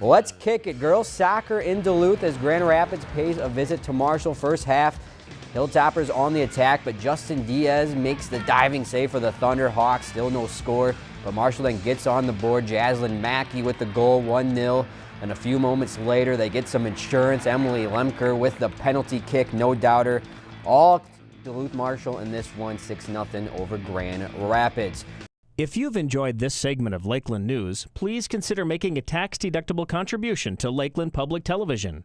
Let's kick it. Girls soccer in Duluth as Grand Rapids pays a visit to Marshall first half. Hilltoppers on the attack, but Justin Diaz makes the diving save for the Thunderhawks. Still no score, but Marshall then gets on the board. Jaslyn Mackey with the goal, 1-0. And a few moments later, they get some insurance. Emily Lemker with the penalty kick, no doubter. All Duluth Marshall in this one, 6-0 over Grand Rapids. If you've enjoyed this segment of Lakeland News, please consider making a tax-deductible contribution to Lakeland Public Television.